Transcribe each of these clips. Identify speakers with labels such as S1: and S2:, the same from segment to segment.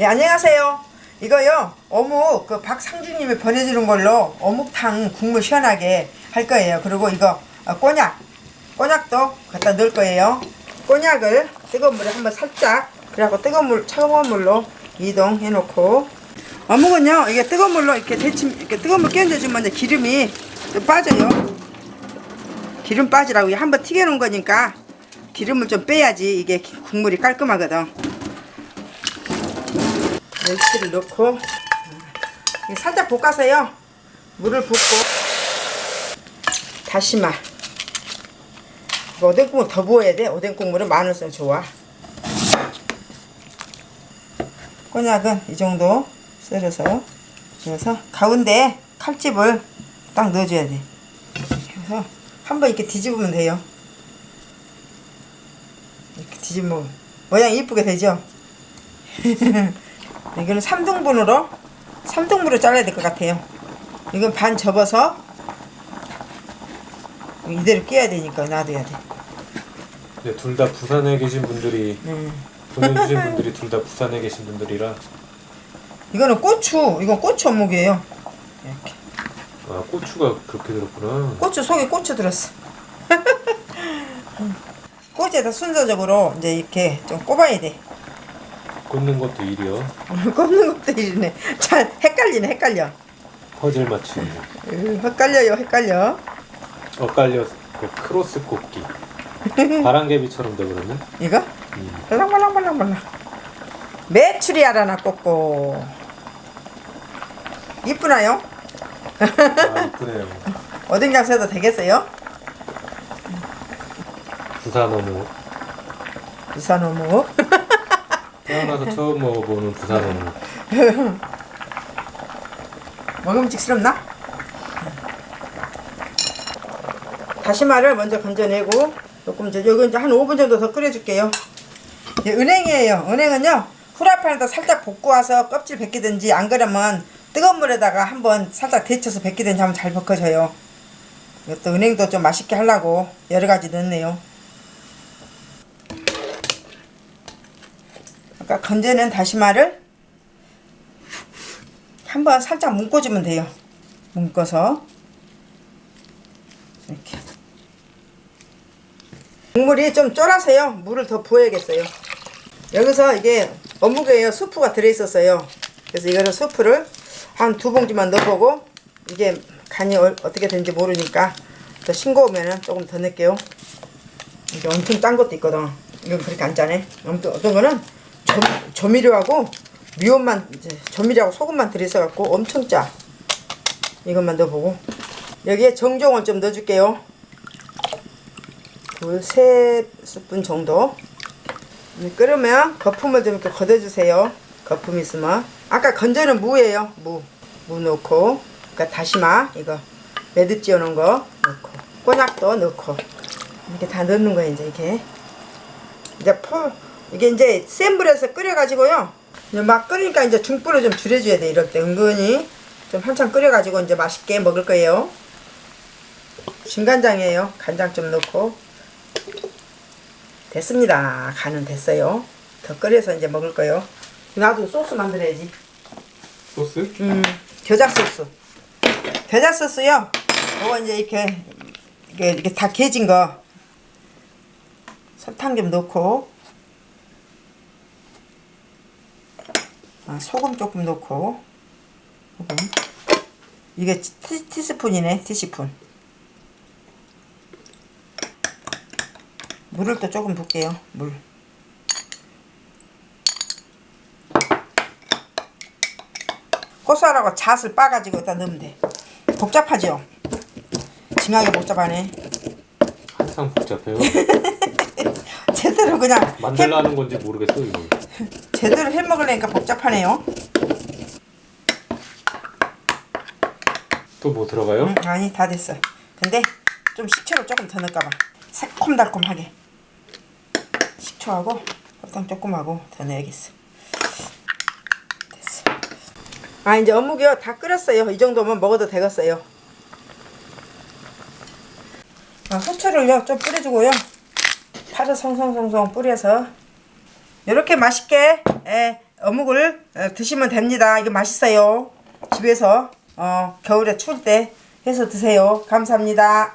S1: 예, 안녕하세요. 이거요, 어묵, 그 박상주님이 보내주는 걸로 어묵탕 국물 시원하게 할 거예요. 그리고 이거 어, 꼬냑, 꼬냑도 갖다 넣을 거예요. 꼬냑을 뜨거운 물에 한번 살짝, 그래갖고 뜨거운 물, 차가운 물로 이동해 놓고. 어묵은요, 이게 뜨거운 물로 이렇게 데침, 이렇게 뜨거운 물 끼얹어 주면 이제 기름이 좀 빠져요. 기름 빠지라고 한번 튀겨 놓은 거니까 기름을 좀 빼야지 이게 국물이 깔끔하거든. 멸치를 넣고 이게 살짝 볶아서요. 물을 붓고. 다시마. 오뎅 국물 더 부어야 돼. 오뎅 국물은 마늘 써면 좋아. 꼬냑은 이 정도 썰어서 그래서 가운데 칼집을 딱 넣어줘야 돼. 그래서 한번 이렇게 뒤집으면 돼요. 이렇게 뒤집으면 모양이 이쁘게 되죠 이거는 3등분으로 3등분으로 잘라야 될 것 같아요. 이건 반 접어서 이대로 끼워야 되니까 놔둬야 돼.
S2: 네, 둘 다 부산에 계신 분들이
S1: 음.
S2: 보내주신 분들이 둘 다 부산에 계신 분들이라.
S1: 이거는 고추 이건 고추 어묵이에요. 이렇게.
S2: 아 고추가 그렇게 들었구나.
S1: 고추 속에 고추 들었어. 꼬지에다 순서적으로 이제 이렇게 좀 꼽아야 돼
S2: 꽂는 것도 일이요.
S1: 꼽는 것도 이러네 잘 헷갈리네 헷갈려
S2: 퍼즐 맞추는 거.
S1: 으, 헷갈려요 헷갈려
S2: 엇갈려 그 크로스 꽂기. 바람개비처럼 돼버렸네.
S1: 이거?
S2: 음.
S1: 말랑말랑말랑말랑 메추리 알아나 꽂고 이쁘나요?
S2: 아 이쁘네요.
S1: 어딘 가서 해도 되겠어요?
S2: 부산 어묵.
S1: 부산 어묵
S2: 태어나서 처음 먹어보는 부산 어묵.
S1: 먹음직스럽나? 다시마를 먼저 건져내고 조금 이제 여기 이제 한 5분 정도 더 끓여줄게요. 이제 은행이에요. 은행은요 후라이팬에다 살짝 볶고 와서 껍질 벗기든지 안 그러면 뜨거운 물에다가 한번 살짝 데쳐서 벗기든지 하면 잘 벗겨져요. 이것도 은행도 좀 맛있게 하려고 여러 가지 넣네요. 아까 건져낸 다시마를 한번 살짝 묶어주면 돼요. 묶어서 이렇게 국물이 좀 쫄아서요. 물을 더 부어야겠어요. 여기서 이게 어묵에요. 수프가 들어있었어요. 그래서 이거는 수프를 한 두 봉지만 넣어보고 이게 간이 어, 떻게 되는지 모르니까 더 싱거우면 조금 더 넣을게요. 이게 엄청 짠 것도 있거든. 이건 그렇게 안 짜네. 아무튼 어떤 거는 조, 조미료하고 미원만 이제 조미료하고 소금만 들어있어갖고 엄청 짜. 이것만 넣어보고 여기에 정종을 좀 넣어줄게요. 두세 스푼 정도. 이제 끓으면 거품을 좀 이렇게 걷어주세요. 거품 있으면 아까 건져는 무예요. 무. 무 넣고 그러니까 다시마 이거 매듭 지어놓은 거 넣고 꼬냑도 넣고 이렇게 다 넣는 거예요. 이제 이렇게 이제 풀 이게 이제 센 불에서 끓여가지고요. 막 끓으니까 이제 중불을 좀 줄여줘야 돼. 이럴 때 은근히 좀 한참 끓여가지고 이제 맛있게 먹을 거예요. 진간장이에요. 간장 좀 넣고 됐습니다. 간은 됐어요. 더 끓여서 이제 먹을 거예요. 나도 소스 만들어야지.
S2: 소스?
S1: 음, 겨자 소스. 겨자 소스요. 이거 이제 이렇게 이게 이렇게 다 개진 거 설탕 좀 넣고 소금 조금 넣고 소금 이게 티, 티스푼이네 티스푼 물을 또 조금 붓게요 물 고소하라고 잣을 빠가지고 여기다 넣으면 돼 복잡하죠? 징하게 복잡하네
S2: 항상 복잡해요.
S1: 제대로 그냥 해,
S2: 만들라는 건지 모르겠어 이거.
S1: 제대로 해 먹으려니까 복잡하네요.
S2: 또 뭐 들어가요?
S1: 응, 아니 다 됐어 근데 좀 식초를 조금 더 넣을까봐. 새콤달콤하게. 식초하고 설탕 조금 하고 더 넣어야겠어. 됐어. 아 이제 어묵이요. 다 끓였어요. 이 정도면 먹어도 되겠어요. 아, 후추를요. 좀 뿌려주고요. 파를 송송송송 뿌려서 이렇게 맛있게 예, 어묵을 어, 드시면 됩니다. 이거 맛있어요. 집에서 어, 겨울에 추울 때 해서 드세요. 감사합니다.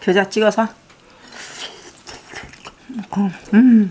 S1: 겨자 찍어서 음.